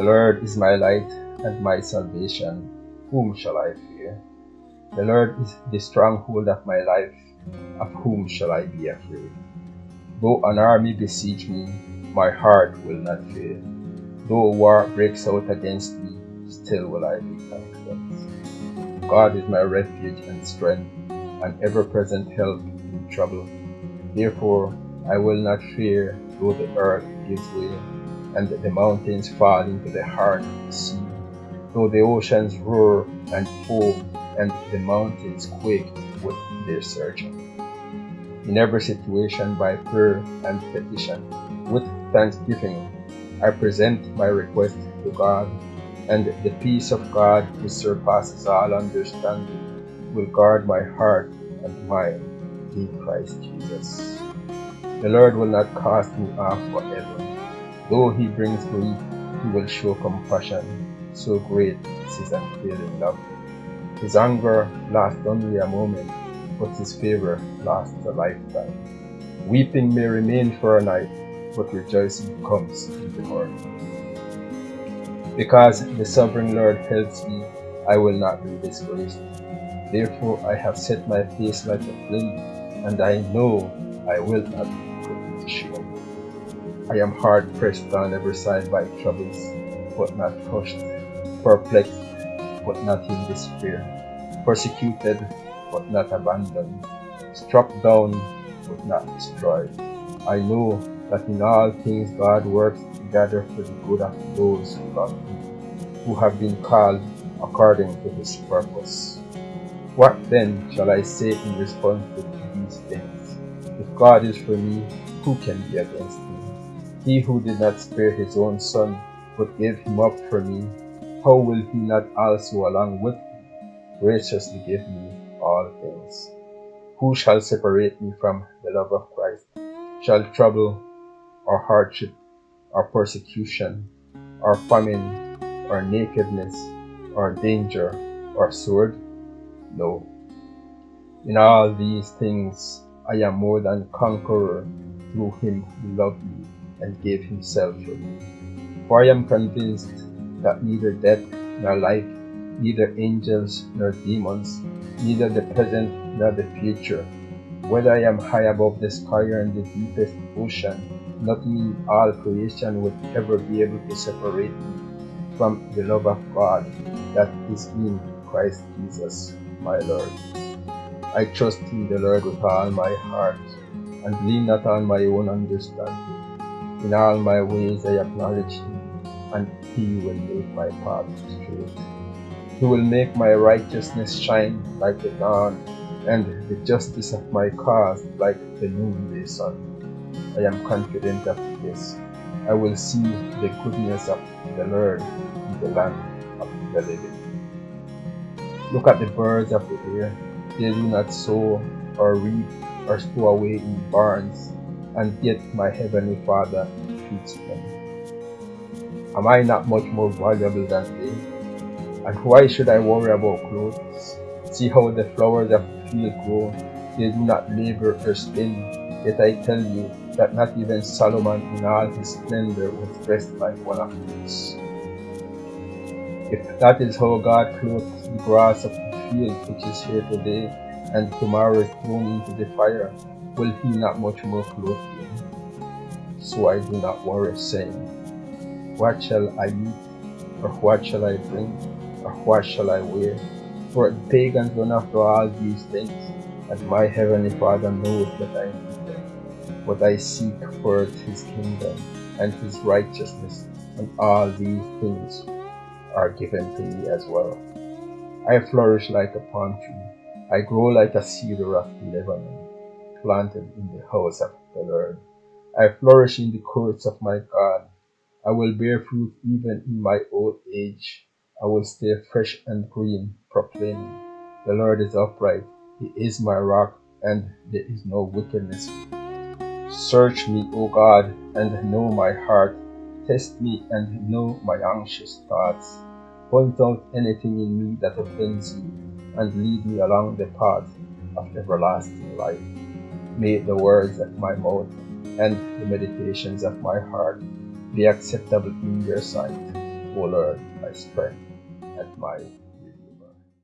The Lord is my light and my salvation. Whom shall I fear? The Lord is the stronghold of my life. Of whom shall I be afraid? Though an army besiege me, my heart will not fear. Though war breaks out against me, still will I be confident. God is my refuge and strength, an ever-present help in trouble. Therefore, I will not fear though the earth gives way, and the mountains fall into the heart of the sea, though the oceans roar and foam, and the mountains quake with their surging. In every situation, by prayer and petition, with thanksgiving, I present my request to God, and the peace of God, which surpasses all understanding, will guard my heart and mind in Christ Jesus. The Lord will not cast me off forever. Though he brings grief, he will show compassion. So great is his unfailing love. His anger lasts only a moment, but his favor lasts a lifetime. Weeping may remain for a night, but rejoicing comes in the morning. Because the sovereign Lord helps me, I will not be disgraced. Therefore I have set my face like a flint, and I know I will not I am hard pressed on every side by troubles, but not crushed, perplexed, but not in despair, persecuted, but not abandoned, struck down, but not destroyed. I know that in all things God works together for the good of those who love Him, who have been called according to His purpose. What then shall I say in response to these things? If God is for me, who can be against me? He who did not spare his own son, but gave him up for me, how will he not also along with me graciously give me all things? Who shall separate me from the love of Christ? Shall trouble, or hardship, or persecution, or famine, or nakedness, or danger, or sword? No. In all these things I am more than conqueror through him who loved me and gave himself for me. For I am convinced that neither death nor life, neither angels nor demons, neither the present nor the future, whether I am high above the sky or in the deepest ocean, nothing in all creation would ever be able to separate me from the love of God that is in Christ Jesus, my Lord. I trust in the Lord with all my heart and lean not on my own understanding. In all my ways I acknowledge Him, and He will make my path straight. He will make my righteousness shine like the dawn, and the justice of my cause like the noonday sun. I am confident of this. I will see the goodness of the Lord in the land of the living. Look at the birds of the air. They do not sow or reap or store away in barns, and yet my heavenly Father feeds them. Am I not much more valuable than they? And why should I worry about clothes? See how the flowers of the field grow. They do not labor or spin. Yet I tell you that not even Solomon in all his splendor was dressed like one of these. If that is how God clothes the grass of the field which is here today, and tomorrow is thrown into the fire, will he not much more clothe you? So I do not worry, saying, What shall I eat, or what shall I drink, or what shall I wear? For the pagans run after all these things, and my heavenly Father knows that I need them. But I seek first his kingdom and his righteousness, and all these things are given to me as well. I flourish like a palm tree I grow like a cedar of Lebanon, planted in the house of the Lord. I flourish in the courts of my God. I will bear fruit even in my old age. I will stay fresh and green, proclaiming, The Lord is upright. He is my rock, and there is no wickedness. Search me, O God, and know my heart. Test me and know my anxious thoughts. Point out anything in me that offends you and lead me along the path of everlasting life. May the words of my mouth and the meditations of my heart. Be acceptable in your sight, O Lord, my strength and my